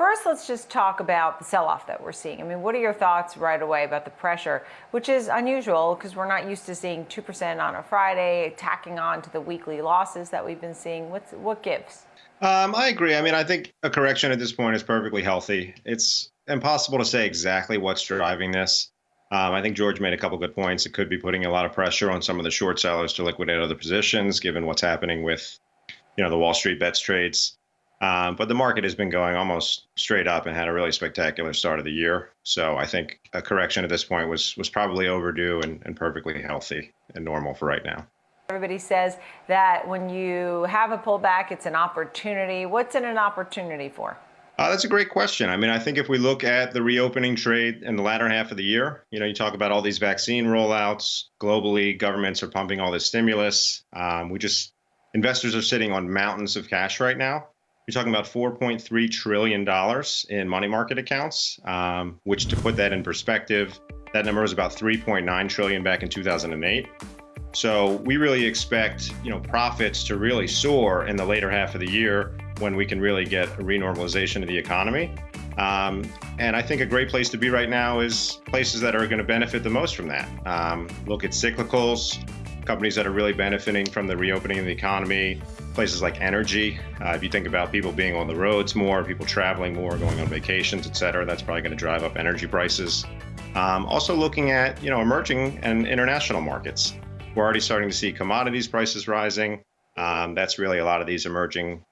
First, let's just talk about the sell-off that we're seeing. I mean, what are your thoughts right away about the pressure, which is unusual because we're not used to seeing 2% on a Friday, tacking on to the weekly losses that we've been seeing. What's, what gives? Um, I agree. I mean, I think a correction at this point is perfectly healthy. It's impossible to say exactly what's driving this. Um, I think George made a couple good points. It could be putting a lot of pressure on some of the short sellers to liquidate other positions, given what's happening with, you know, the Wall Street bets trades. Um, but the market has been going almost straight up and had a really spectacular start of the year. So I think a correction at this point was was probably overdue and, and perfectly healthy and normal for right now. Everybody says that when you have a pullback, it's an opportunity. What's it an opportunity for? Uh, that's a great question. I mean, I think if we look at the reopening trade in the latter half of the year, you know, you talk about all these vaccine rollouts globally, governments are pumping all this stimulus. Um, we just, investors are sitting on mountains of cash right now. You're talking about $4.3 trillion in money market accounts, um, which to put that in perspective, that number was about 3.9 trillion back in 2008. So we really expect, you know, profits to really soar in the later half of the year when we can really get a renormalization of the economy. Um, and I think a great place to be right now is places that are going to benefit the most from that. Um, look at cyclicals, companies that are really benefiting from the reopening of the economy, places like energy. Uh, if you think about people being on the roads more, people traveling more, going on vacations, et cetera, that's probably going to drive up energy prices. Um, also looking at you know emerging and international markets. We're already starting to see commodities prices rising. Um, that's really a lot of these emerging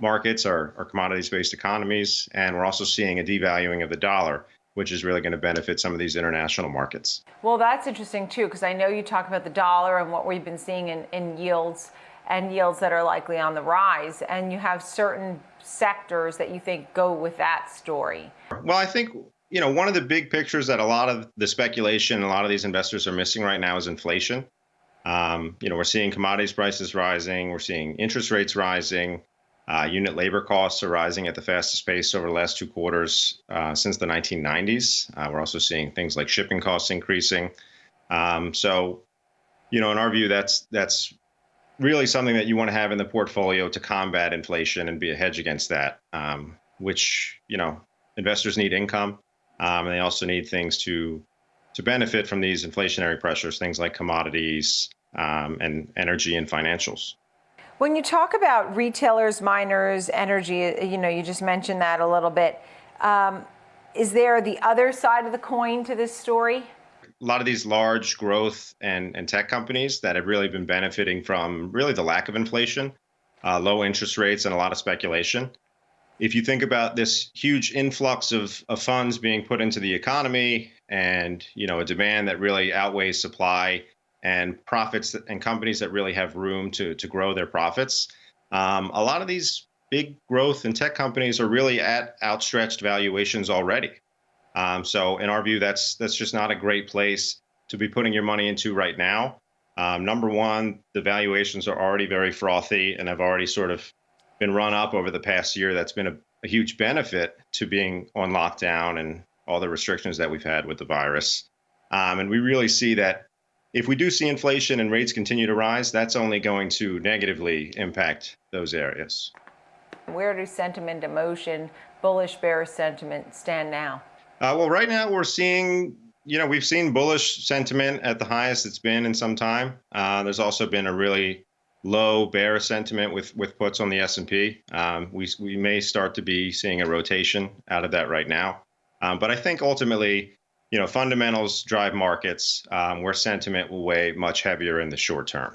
markets are, are commodities-based economies, and we're also seeing a devaluing of the dollar, which is really going to benefit some of these international markets. Well, that's interesting too, because I know you talk about the dollar and what we've been seeing in, in yields and yields that are likely on the rise, and you have certain sectors that you think go with that story. Well, I think you know one of the big pictures that a lot of the speculation, a lot of these investors are missing right now is inflation. Um, you know, we're seeing commodities prices rising, we're seeing interest rates rising, uh, unit labor costs are rising at the fastest pace over the last two quarters uh, since the 1990s. Uh, we're also seeing things like shipping costs increasing. Um, so, you know, in our view, that's that's really something that you want to have in the portfolio to combat inflation and be a hedge against that. Um, which you know, investors need income, um, and they also need things to to benefit from these inflationary pressures, things like commodities um, and energy and financials. When you talk about retailers, miners, energy, you know, you just mentioned that a little bit. Um, is there the other side of the coin to this story? A lot of these large growth and, and tech companies that have really been benefiting from really the lack of inflation, uh, low interest rates, and a lot of speculation. If you think about this huge influx of, of funds being put into the economy and you know a demand that really outweighs supply, and profits and companies that really have room to to grow their profits. Um, a lot of these big growth and tech companies are really at outstretched valuations already. Um, so in our view, that's that's just not a great place to be putting your money into right now. Um, number one, the valuations are already very frothy and have already sort of been run up over the past year. That's been a, a huge benefit to being on lockdown and all the restrictions that we've had with the virus. Um, and we really see that if we do see inflation and rates continue to rise, that's only going to negatively impact those areas. Where do sentiment, emotion, bullish, bearish sentiment stand now? Uh, well, right now we're seeing, you know, we've seen bullish sentiment at the highest it's been in some time. Uh, there's also been a really low bearish sentiment with with puts on the S&P. Um, we we may start to be seeing a rotation out of that right now. Um, but I think ultimately you know, fundamentals drive markets um, where sentiment will weigh much heavier in the short term.